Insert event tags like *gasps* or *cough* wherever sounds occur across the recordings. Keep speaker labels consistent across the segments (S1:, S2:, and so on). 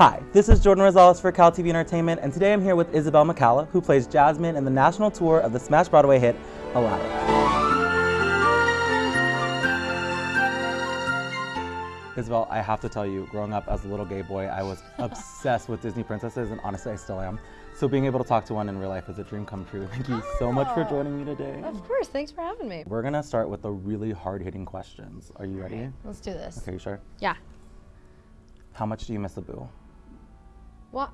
S1: Hi, this is Jordan Rosales for Cal TV Entertainment, and today I'm here with Isabel McCalla, who plays Jasmine in the national tour of the smash Broadway hit Aladdin. Isabel, I have to tell you, growing up as a little gay boy, I was *laughs* obsessed with Disney princesses, and honestly, I still am. So being able to talk to one in real life is a dream come true. Thank you so much for
S2: Oh.
S1: joining me today.
S2: Of course, thanks for having me.
S1: We're gonna start with the really hard-hitting questions. Are you ready?
S2: Let's do this.
S1: Okay, you sure?
S2: Yeah.
S1: How much do you miss Abu?
S2: Well,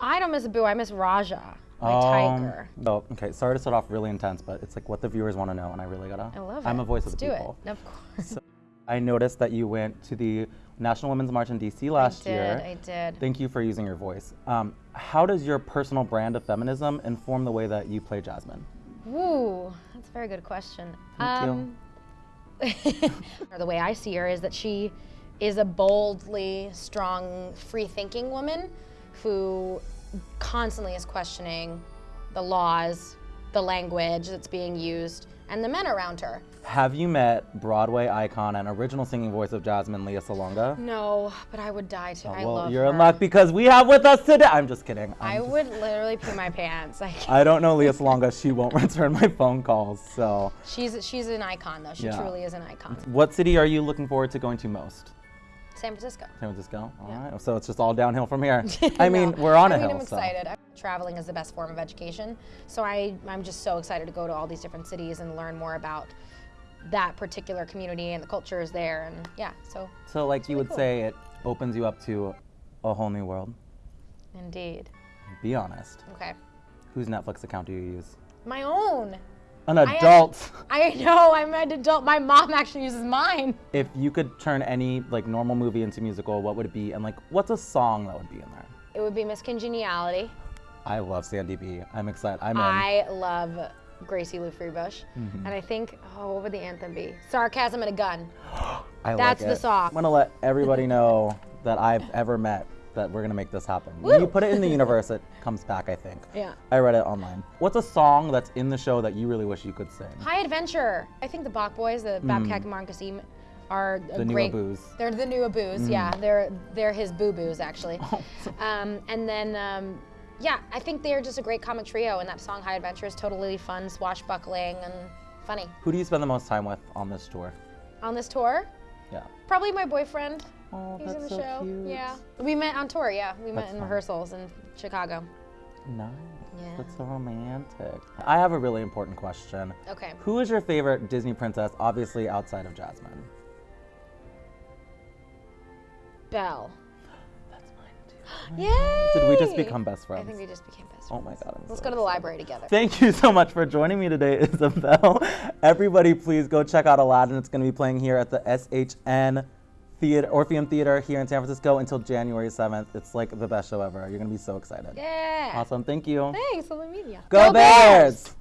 S2: I don't miss Boo. I miss Rajah, my
S1: Um,
S2: tiger.
S1: Oh, okay. Sorry to start off really intense, but it's like what the viewers want to know, and I really gotta.
S2: I love it.
S1: I'm a voice
S2: let's
S1: of the
S2: do
S1: people.
S2: it. Of course.
S1: I noticed that you went to the National Women's March in DC last
S2: I did,
S1: year.
S2: I did.
S1: Thank you for using your voice. Um, how does your personal brand of feminism inform the way that you play Jasmine?
S2: Ooh, that's a very good question.
S1: Thank you.
S2: um, *laughs* or the way I see her is that she is a boldly strong, free-thinking woman who constantly is questioning the laws, the language that's being used, and the men around her.
S1: Have you met Broadway icon and original singing voice of Jasmine, Lea Salonga?
S2: No, but I would die to. Oh, I
S1: well,
S2: love
S1: you're
S2: her.
S1: in luck because we have with us today. I'm just kidding. I'm
S2: I
S1: just-
S2: would literally pee my pants. Like
S1: I don't know Lea Salonga. She won't *laughs* return my phone calls. So,
S2: she's she's an icon though. She
S1: Yeah.
S2: truly is an icon.
S1: what city are you looking forward to going to most?
S2: San Francisco.
S1: San Francisco. All
S2: Yeah.
S1: right. So it's just all downhill from here. *laughs* I mean,
S2: No,
S1: we're on a
S2: I mean,
S1: hill.
S2: I'm excited. Traveling is the best form of education, so I I'm just so excited to go to all these different cities and learn more about that particular community and the cultures there. And yeah, so
S1: So, like you would
S2: cool.
S1: say, it opens you up to a whole new world.
S2: indeed.
S1: Be honest.
S2: Okay,
S1: Whose Netflix account do you use?
S2: my own.
S1: An adult. *laughs*
S2: I know I'm an adult. My mom actually uses mine.
S1: if you could turn any like normal movie into musical, what would it be? And like, what's a song that would be in there?
S2: It would be Miss Congeniality.
S1: I love Sandy B. I'm excited. I'm in.
S2: I love Gracie Lou Freebush.
S1: Mm-hmm.
S2: And I think, oh, what would the anthem be? Sarcasm and a Gun. *gasps*
S1: I
S2: that's
S1: like
S2: the song.
S1: I'm gonna let everybody *laughs* know that I've ever met that we're gonna make this happen. When you put it in the *laughs* universe, it comes back. I think.
S2: Yeah.
S1: I read it online. What's a song that's in the show that you really wish you could sing?
S2: High Adventure. I think the Bach Boys, the Babkak and Mark Kassim, are a
S1: Mm. The new
S2: great.
S1: Aboos.
S2: They're the new Aboos. Yeah, they're they're his boo boos actually.
S1: Oh. *laughs*
S2: um, and then. Um, yeah, I think they're just a great comic trio, and that song "High Adventure" is totally fun, swashbuckling, and funny.
S1: Who do you spend the most time with on this tour?
S2: On this tour,
S1: Yeah.
S2: probably my boyfriend.
S1: Oh,
S2: He's
S1: that's
S2: in the
S1: so
S2: show.
S1: cute.
S2: Yeah, we met on tour. Yeah, we met in
S1: fun.
S2: rehearsals in Chicago.
S1: Nice.
S2: Yeah.
S1: That's so romantic. I have a really important question.
S2: Okay.
S1: Who is your favorite Disney princess, obviously outside of Jasmine?
S2: Belle. *gasps*
S1: That's mine too. *gasps*
S2: Oh Yay!
S1: Did we just become best friends?
S2: I think we just became best friends.
S1: Oh my god. I'm
S2: Let's
S1: so
S2: go to the library together.
S1: Thank you so much for joining me today, *laughs* Isabel. Everybody, please go check out Aladdin. It's going to be playing here at the SHN Theater, Orpheum Theater here in San Francisco until January 7th. It's like the best show ever. You're going to be so excited.
S2: Yeah.
S1: Awesome. Thank you.
S2: Thanks. Meet ya.
S1: Go, Bears!